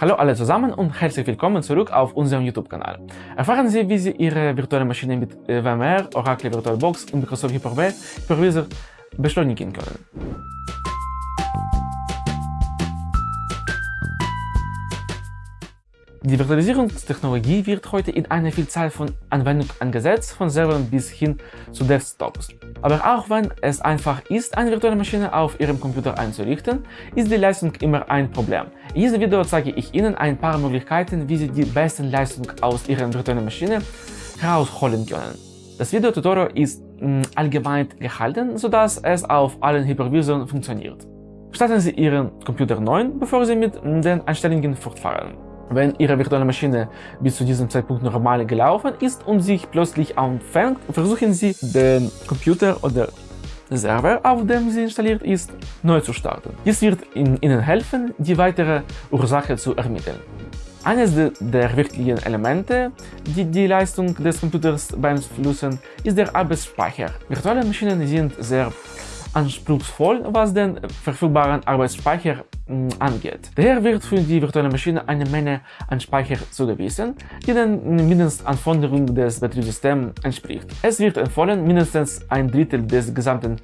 Hallo alle zusammen und herzlich willkommen zurück auf unserem YouTube-Kanal. Erfahren Sie, wie Sie Ihre virtuelle Maschine mit VMware, Oracle VirtualBox und Microsoft Hyper-V Hypervisor beschleunigen können. Die Virtualisierungstechnologie wird heute in einer Vielzahl von Anwendungen eingesetzt, von Servern bis hin zu Desktops. Aber auch wenn es einfach ist, eine virtuelle Maschine auf Ihrem Computer einzurichten, ist die Leistung immer ein Problem. In diesem Video zeige ich Ihnen ein paar Möglichkeiten, wie Sie die besten Leistungen aus Ihrer virtuellen Maschine herausholen können. Das Videotutorial ist mh, mm, allgemein gehalten, sodass es auf allen Hypervisoren funktioniert. Starten Sie Ihren Computer neu, bevor Sie mit den Einstellungen fortfahren. Wenn Ihre virtuelle Maschine bis zu diesem Zeitpunkt normal gelaufen ist und sich plötzlich anfängt, versuchen Sie, den Computer oder Server, auf dem sie installiert ist, neu zu starten. Dies wird Ihnen helfen, die weitere Ursache zu ermitteln. Eines der wichtigen Elemente, die die Leistung des Computers beeinflussen, ist der Arbeitsspeicher. Virtuelle Maschinen sind sehr anspruchsvoll, was den verfügbaren Arbeitsspeicher angeht. Daher wird für die virtuelle Maschine eine Menge an Speicher zugewiesen, die den Mindestanforderungen des Betriebssystems entspricht. Es wird empfohlen, mindestens ein Drittel des gesamten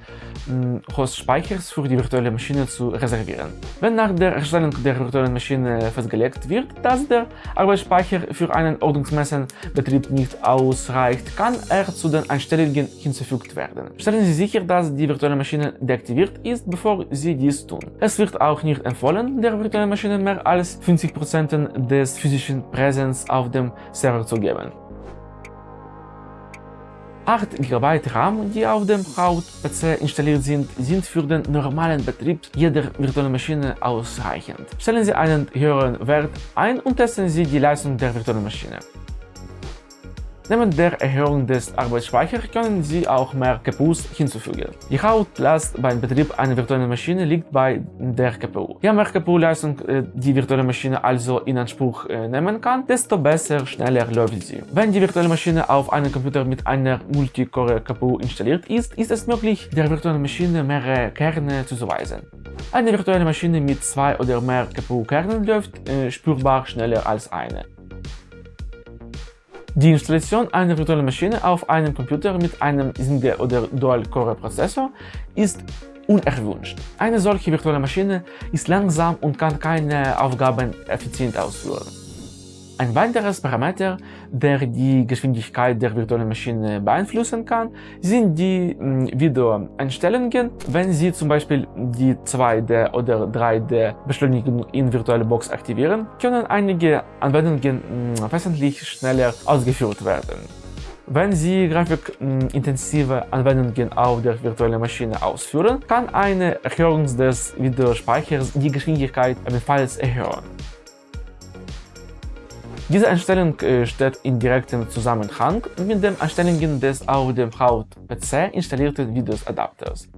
Hostspeichers für die virtuelle Maschine zu reservieren. Wenn nach der Erstellung der virtuellen Maschine festgelegt wird, dass der Arbeitsspeicher für einen ordnungsmäßigen Betrieb nicht ausreicht, kann er zu den Einstellungen hinzugefügt werden. Stellen Sie sicher, dass die virtuelle Maschine deaktiviert ist, bevor Sie dies tun. Es wird auch nicht empfohlen, der virtuellen Maschine mehr als 50% des physischen Präsenz auf dem Server zu geben. 8 GB RAM, die auf dem Haupt-PC installiert sind, sind für den normalen Betrieb jeder virtuellen Maschine ausreichend. Stellen Sie einen höheren Wert ein und testen Sie die Leistung der virtuellen Maschine. Neben der Erhöhung des Arbeitsspeichers können Sie auch mehr GPUs hinzufügen. Die Hauptlast beim Betrieb einer virtuellen Maschine liegt bei der GPU. Je mehr GPU-Leistung äh, die virtuelle Maschine also in Anspruch äh, nehmen kann, desto besser, schneller läuft sie. Wenn die virtuelle Maschine auf einem Computer mit einer Multicore-GPU installiert ist, ist es möglich, der virtuellen Maschine mehrere Kerne zuzuweisen. Eine virtuelle Maschine mit zwei oder mehr GPU-Kernen läuft äh, spürbar schneller als eine. Die Installation einer virtuellen Maschine auf einem Computer mit einem Single- oder Dual-Core-Prozessor ist unerwünscht. Eine solche virtuelle Maschine ist langsam und kann keine Aufgaben effizient ausführen. Ein weiteres Parameter, der die Geschwindigkeit der virtuellen Maschine beeinflussen kann, sind die hm, Videoeinstellungen. Wenn Sie zum Beispiel die 2D oder 3D Beschleunigung in VirtualBox aktivieren, können einige Anwendungen hm, wesentlich schneller ausgeführt werden. Wenn Sie grafikintensive Anwendungen auf der virtuellen Maschine ausführen, kann eine Erhöhung des Videospeichers die Geschwindigkeit ebenfalls erhöhen. Diese Einstellung äh, steht in direktem Zusammenhang mit den Einstellungen des auf dem Haupt-PC installierten Windows-Adapters.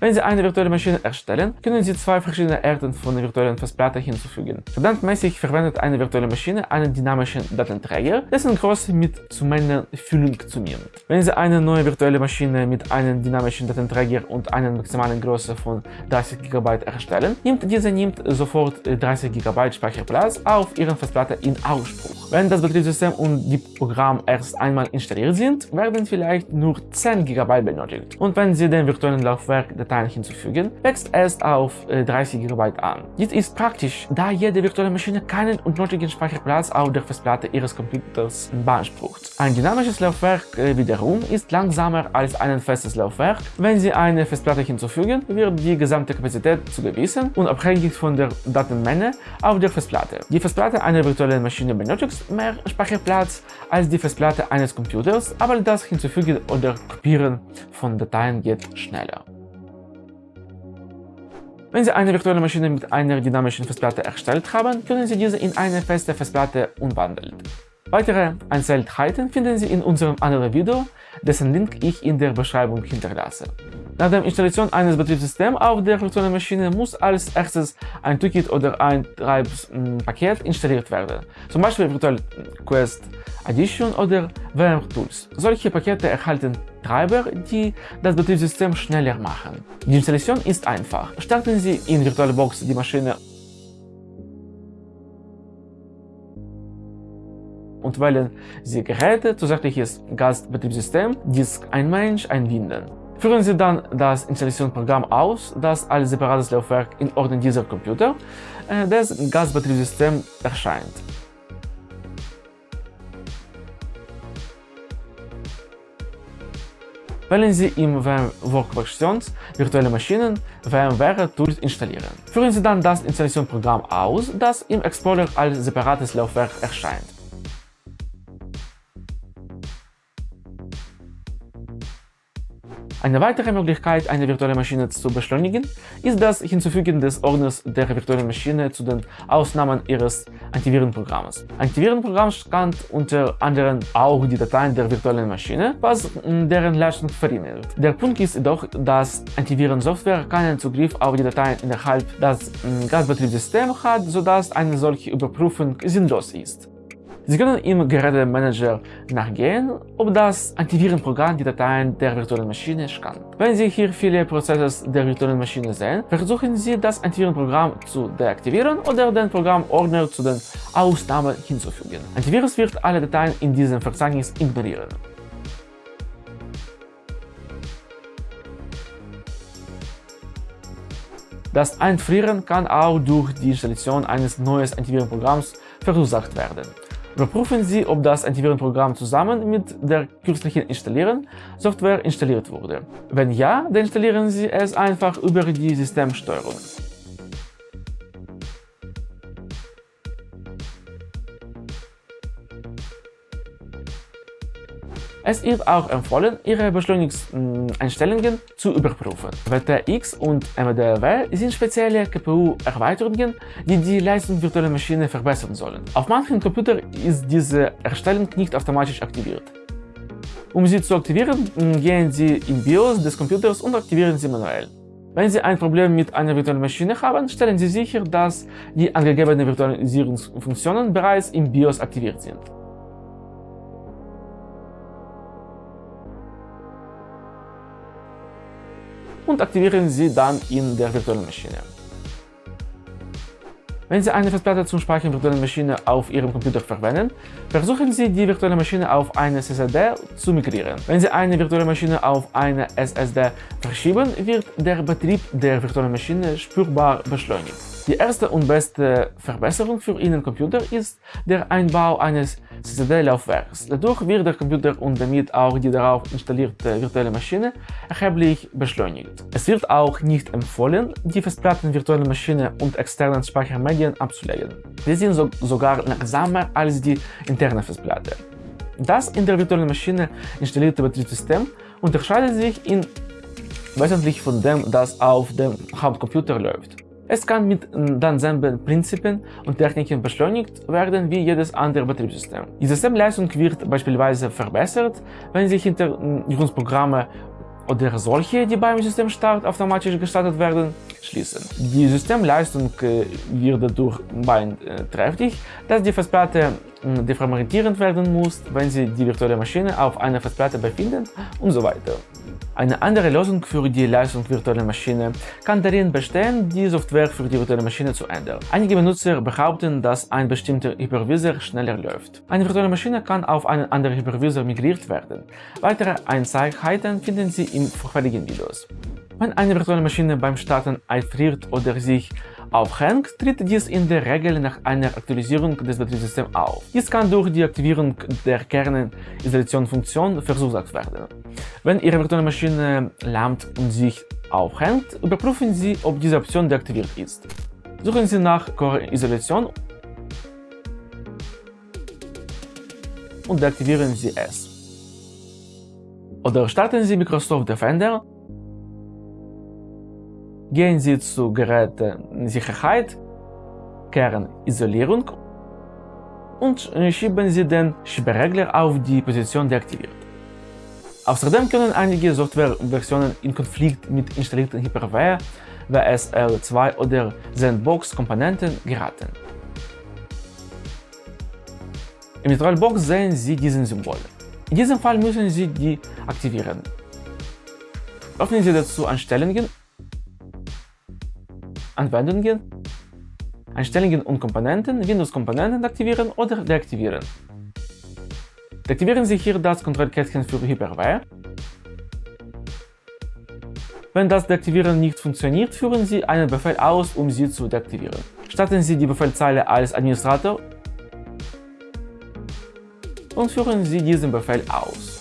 Wenn Sie eine virtuelle Maschine erstellen, können Sie zwei verschiedene Arten von virtuellen Festplatten hinzufügen. Standardmäßig verwendet eine virtuelle Maschine einen dynamischen Datenträger, dessen Größe mit zunehmender Füllung zunimmt. Wenn Sie eine neue virtuelle Maschine mit einem dynamischen Datenträger und einer maximalen Größe von 30 GB erstellen, nimmt diese nimmt sofort 30 GB Speicherplatz auf Ihren Festplatte in Ausspruch. Wenn das Betriebssystem und die Programme erst einmal installiert sind, werden vielleicht nur 10 GB benötigt. Und wenn Sie den virtuellen Laufwerk Dateien hinzufügen, wächst es auf 30 äh, GB an. Dies ist praktisch, da jede virtuelle Maschine keinen unnötigen Speicherplatz auf der Festplatte Ihres Computers beansprucht. Ein dynamisches Laufwerk äh, wiederum ist langsamer als ein festes Laufwerk. Wenn Sie eine Festplatte hinzufügen, wird die gesamte Kapazität zugewiesen und abhängig von der Datenmenge auf der Festplatte. Die Festplatte einer virtuellen Maschine benötigt mehr Speicherplatz als die Festplatte eines Computers, aber das Hinzufügen oder Kopieren von Dateien geht schneller. Wenn Sie eine virtuelle Maschine mit einer dynamischen Festplatte erstellt haben, können Sie diese in eine feste Festplatte umwandeln. Weitere Einzelheiten finden Sie in unserem anderen Video, dessen Link ich in der Beschreibung hinterlasse. Nach der Installation eines Betriebssystems auf der virtuellen Maschine muss als erstes ein Toolkit oder ein Treibpaket installiert werden, zum Beispiel Virtual Quest Edition oder VM Tools. Solche Pakete erhalten Treiber, die das Betriebssystem schneller machen. Die Installation ist einfach. Starten Sie in VirtualBox die Maschine und wählen Sie Geräte, zusätzliches Gastbetriebssystem, Disk ein Mensch, einbinden. Führen Sie dann das Installationsprogramm aus, das als separates Laufwerk in Ordnung dieser Computer äh, des Gastbetriebssystems erscheint. Wählen Sie im VM Workstations virtuelle Maschinen VMware Tools installieren. Führen Sie dann das Installationsprogramm aus, das im Explorer als separates Laufwerk erscheint. Eine weitere Möglichkeit, eine virtuelle Maschine zu beschleunigen, ist das Hinzufügen des Ordners der virtuellen Maschine zu den Ausnahmen ihres Antivirenprogramms. Antivirenprogramm scannt unter anderem auch die Dateien der virtuellen Maschine, was deren Leistung verringert. Der Punkt ist jedoch, dass Antivirensoftware keinen Zugriff auf die Dateien innerhalb des Gasbetriebssystems hat, sodass eine solche Überprüfung sinnlos ist. Sie können im Gerätemanager nachgehen, ob das Antivirenprogramm die Dateien der virtuellen Maschine scannt. Wenn Sie hier viele Prozesse der virtuellen Maschine sehen, versuchen Sie das Antivirenprogramm zu deaktivieren oder den Programmordner zu den Ausnahmen hinzufügen. Antivirus wird alle Dateien in diesem Verzeichnis ignorieren. Das Einfrieren kann auch durch die Installation eines neuen Antivirenprogramms verursacht werden. Überprüfen Sie, ob das Antivirenprogramm zusammen mit der kürzlichen Installieren Software installiert wurde. Wenn ja, dann installieren Sie es einfach über die Systemsteuerung. Es ist auch empfohlen, Ihre Beschleunigungseinstellungen zu überprüfen. WTX und MDW sind spezielle KPU-Erweiterungen, die die Leistung virtueller Maschine verbessern sollen. Auf manchen Computern ist diese Erstellung nicht automatisch aktiviert. Um sie zu aktivieren, gehen Sie in BIOS des Computers und aktivieren sie manuell. Wenn Sie ein Problem mit einer virtuellen Maschine haben, stellen Sie sicher, dass die angegebenen Virtualisierungsfunktionen bereits im BIOS aktiviert sind. Und aktivieren Sie dann in der virtuellen Maschine. Wenn Sie eine Festplatte zum Speichern virtuellen Maschine auf Ihrem Computer verwenden, versuchen Sie die virtuelle Maschine auf eine SSD zu migrieren. Wenn Sie eine virtuelle Maschine auf eine SSD verschieben, wird der Betrieb der virtuellen Maschine spürbar beschleunigt. Die erste und beste Verbesserung für Ihren Computer ist der Einbau eines SSD-Laufwerks. Dadurch wird der Computer und damit auch die darauf installierte virtuelle Maschine erheblich beschleunigt. Es wird auch nicht empfohlen, die Festplatten virtuelle Maschine und externen Speichermedien abzulegen. Sie sind so sogar langsamer als die interne Festplatte. Das in der virtuellen Maschine installierte Betriebssystem unterscheidet sich in wesentlich von dem, das auf dem Hauptcomputer läuft. Es kann mit denselben Prinzipien und Techniken beschleunigt werden wie jedes andere Betriebssystem. Die Systemleistung wird beispielsweise verbessert, wenn sich Hintergrundprogramme oder solche, die beim Systemstart automatisch gestartet werden, schließen. Die Systemleistung äh, wird dadurch beeinträchtigt, dass die Festplatte deformatierend werden muss, wenn sie die virtuelle Maschine auf einer Festplatte befindet und so weiter. Eine andere Lösung für die Leistung virtueller Maschine kann darin bestehen, die Software für die virtuelle Maschine zu ändern. Einige Benutzer behaupten, dass ein bestimmter Hypervisor schneller läuft. Eine virtuelle Maschine kann auf einen anderen Hypervisor migriert werden. Weitere Einzelheiten finden Sie in vorherigen Videos. Wenn eine virtuelle Maschine beim Starten einfriert oder sich aufhängt, tritt dies in der Regel nach einer Aktualisierung des Betriebssystems auf. Dies kann durch die Aktivierung der Kernisolationsfunktion verursacht werden. Wenn Ihre virtuelle Maschine lahmt und sich aufhängt, überprüfen Sie, ob diese Option deaktiviert ist. Suchen Sie nach Core-Isolation und deaktivieren Sie es. Oder starten Sie Microsoft Defender Gehen Sie zu Gerätesicherheit, Kernisolierung und schieben Sie den Sperrregler auf die Position deaktiviert. Außerdem können einige Softwareversionen in Konflikt mit installierten Hyper-V, WSL2 oder Sandbox-Komponenten geraten. Im VirtualBox sehen Sie diesen Symbol. In diesem Fall müssen Sie die aktivieren. Öffnen Sie dazu Einstellungen Deaktivieren Sie hier das Kontrollkästchen für Hyper-V. Wenn das Deaktivieren nicht funktioniert, führen Sie einen Befehl aus, um sie zu deaktivieren. Starten Sie die Befehlzeile als Administrator und führen Sie diesen Befehl aus.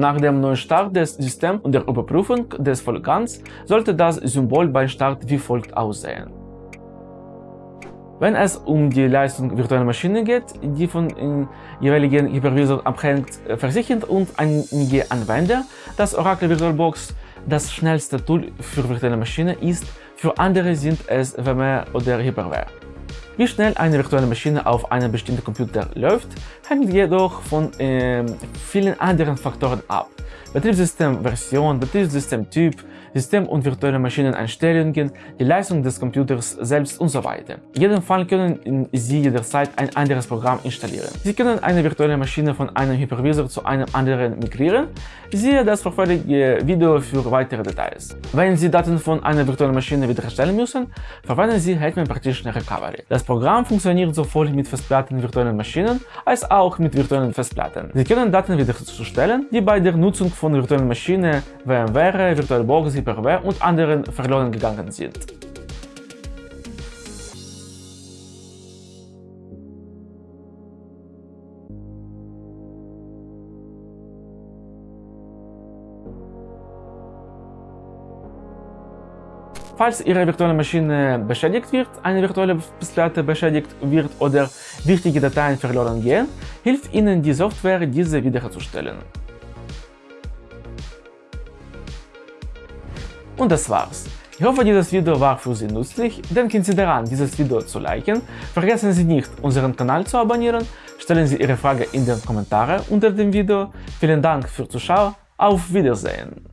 Nach dem Neustart des Systems und der Überprüfung des Vorgangs sollte das Symbol bei Start wie folgt aussehen. Wenn es um die Leistung virtueller Maschinen geht, die von dem jeweiligen Hypervisor abhängt, versichern und einige Anwender, dass Oracle VirtualBox das schnellste Tool für virtuelle Maschinen ist, für andere sind es VMware oder Hyper-V. Wie schnell eine virtuelle Maschine auf einem bestimmten Computer läuft, hängt jedoch von äh, vielen anderen Faktoren ab. Betriebssystemversion, Betriebssystemtyp, System- und virtuelle Maschineneinstellungen, die Leistung des Computers selbst und so weiter. In jedem Fall können Sie jederzeit ein anderes Programm installieren. Sie können eine virtuelle Maschine von einem Hypervisor zu einem anderen migrieren. Siehe das vorherige Video für weitere Details. Wenn Sie Daten von einer virtuellen Maschine wiederherstellen müssen, verwenden Sie Hetman Partition Recovery. Das Programm funktioniert sowohl mit Festplatten virtuellen Maschinen als auch mit virtuellen Festplatten. Sie können Daten wiederherzustellen, die bei der Nutzung von virtuellen Maschinen, VMware, VirtualBox, Hyper-V und anderen verloren gegangen sind. Falls Ihre virtuelle Maschine beschädigt wird, eine virtuelle Festplatte beschädigt wird oder wichtige Dateien verloren gehen, hilft Ihnen die Software, diese wiederherzustellen. Und das war's. Ich hoffe, dieses Video war für Sie nützlich. Denken Sie daran, dieses Video zu liken. Vergessen Sie nicht, unseren Kanal zu abonnieren. Stellen Sie Ihre Frage in den Kommentaren unter dem Video. Vielen Dank fürs Zuschauen. Auf Wiedersehen.